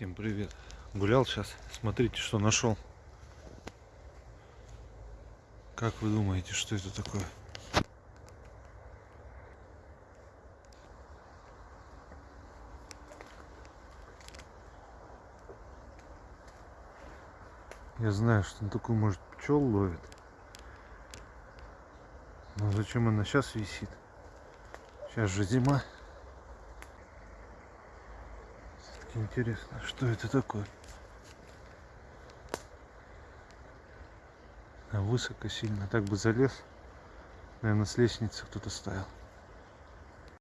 Всем привет. Гулял сейчас. Смотрите, что нашел. Как вы думаете, что это такое? Я знаю, что он такой, может, пчел ловит. Но зачем она сейчас висит? Сейчас же зима. Интересно, что это такое? А высоко сильно. Так бы залез. Наверное, с лестницы кто-то ставил.